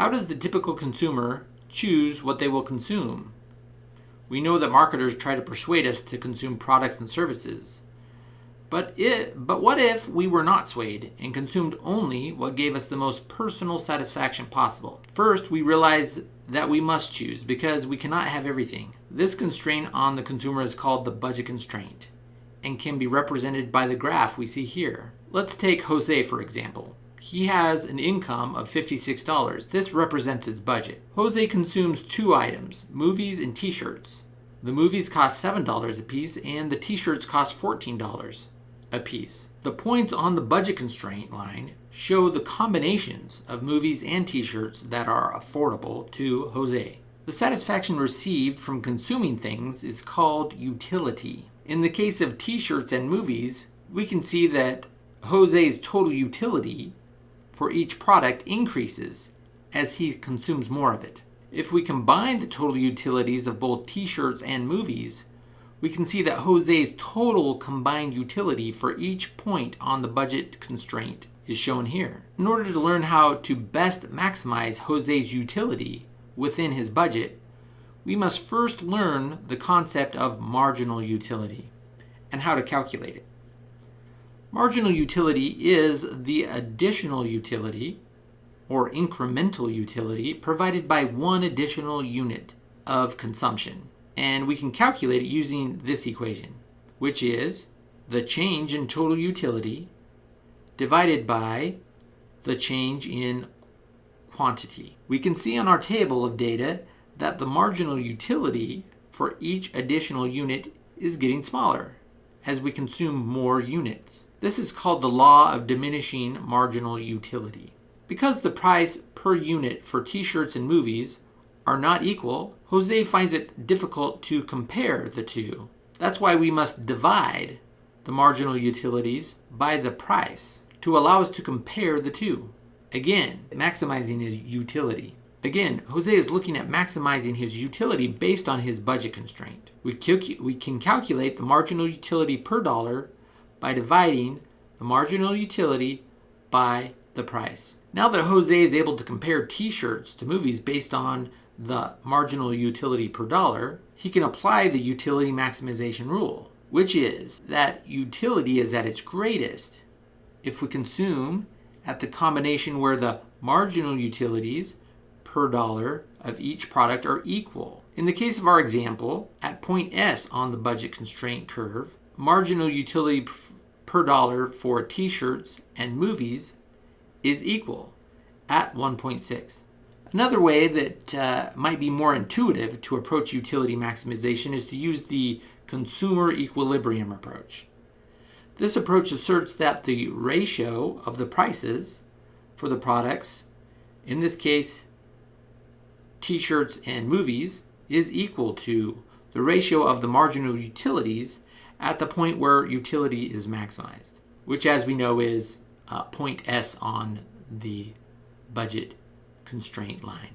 How does the typical consumer choose what they will consume? We know that marketers try to persuade us to consume products and services. But, but what if we were not swayed and consumed only what gave us the most personal satisfaction possible? First, we realize that we must choose because we cannot have everything. This constraint on the consumer is called the budget constraint and can be represented by the graph we see here. Let's take Jose for example. He has an income of $56. This represents his budget. Jose consumes two items, movies and t-shirts. The movies cost $7 a piece and the t-shirts cost $14 a piece. The points on the budget constraint line show the combinations of movies and t-shirts that are affordable to Jose. The satisfaction received from consuming things is called utility. In the case of t-shirts and movies, we can see that Jose's total utility for each product increases as he consumes more of it. If we combine the total utilities of both t-shirts and movies, we can see that Jose's total combined utility for each point on the budget constraint is shown here. In order to learn how to best maximize Jose's utility within his budget, we must first learn the concept of marginal utility and how to calculate it. Marginal utility is the additional utility or incremental utility provided by one additional unit of consumption and we can calculate it using this equation, which is the change in total utility divided by the change in quantity. We can see on our table of data that the marginal utility for each additional unit is getting smaller as we consume more units. This is called the law of diminishing marginal utility. Because the price per unit for t-shirts and movies are not equal, Jose finds it difficult to compare the two. That's why we must divide the marginal utilities by the price to allow us to compare the two. Again, maximizing his utility. Again, Jose is looking at maximizing his utility based on his budget constraint. We, we can calculate the marginal utility per dollar by dividing the marginal utility by the price. Now that Jose is able to compare t-shirts to movies based on the marginal utility per dollar, he can apply the utility maximization rule, which is that utility is at its greatest if we consume at the combination where the marginal utilities per dollar of each product are equal. In the case of our example, at point S on the budget constraint curve, marginal utility per dollar for t-shirts and movies is equal at 1.6. Another way that uh, might be more intuitive to approach utility maximization is to use the consumer equilibrium approach. This approach asserts that the ratio of the prices for the products, in this case t-shirts and movies, is equal to the ratio of the marginal utilities at the point where utility is maximized, which as we know is uh, point S on the budget constraint line.